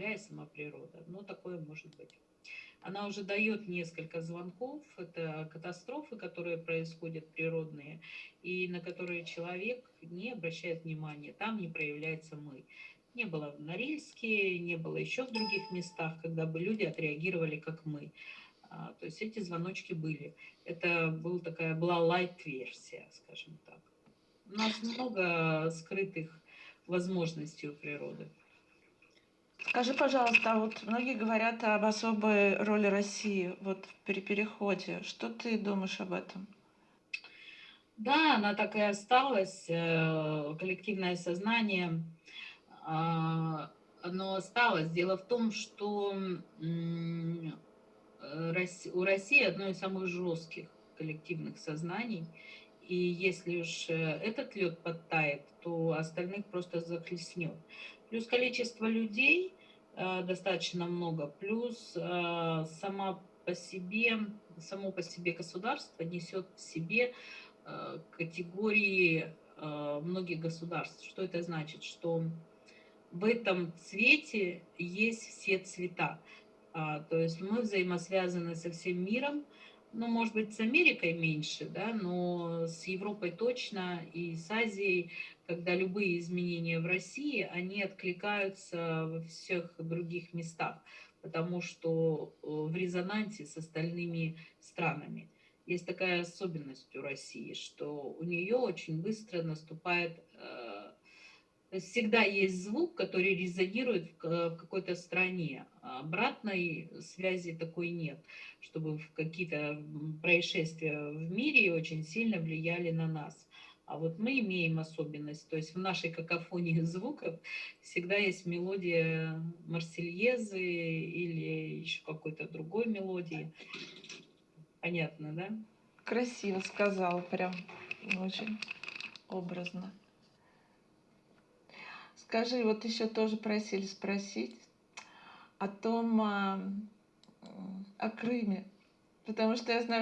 Земля сама природа. Но такое может быть. Она уже дает несколько звонков. Это катастрофы, которые происходят природные, и на которые человек не обращает внимания. Там не проявляется мы. Не было в Норильске, не было еще в других местах, когда бы люди отреагировали, как мы. А, то есть эти звоночки были. Это был такая, была лайт-версия, скажем так. У нас много скрытых возможностей у природы. Скажи, пожалуйста, а вот многие говорят об особой роли России вот пере- переходе. Что ты думаешь об этом? Да, она так и осталась. э, Коллективное сознание, а, оно осталось. Дело в том, что э, у России одно из самых жестких коллективных сознаний. И если уж э, этот лед подтает, то остальных просто захлестнет. Плюс количество людей достаточно много, плюс э, сама по себе, само по себе государство несет в себе э, категории э, многих государств. Что это значит? Что в этом цвете есть все цвета. А, то есть мы взаимосвязаны со всем миром, ну, может быть, с Америкой меньше, да, но с Европой точно и с Азией, когда любые изменения в России, они откликаются во всех других местах, потому что э, в резонансе с остальными странами. Есть такая особенность у России, что у нее очень быстро наступает э, всегда есть звук, который резонирует в ка- в какой-то стране. Обратной связи такой нет, чтобы какие-то происшествия в мире очень сильно влияли на нас. А вот мы имеем особенность, то есть в нашей какофонии звуков всегда есть мелодия Марсельезы или еще какой-то другой мелодии. Понятно, да? Красиво сказала, прям очень образно. Скажи, вот еще тоже просили спросить о том, а, о Крыме, потому что я знаю,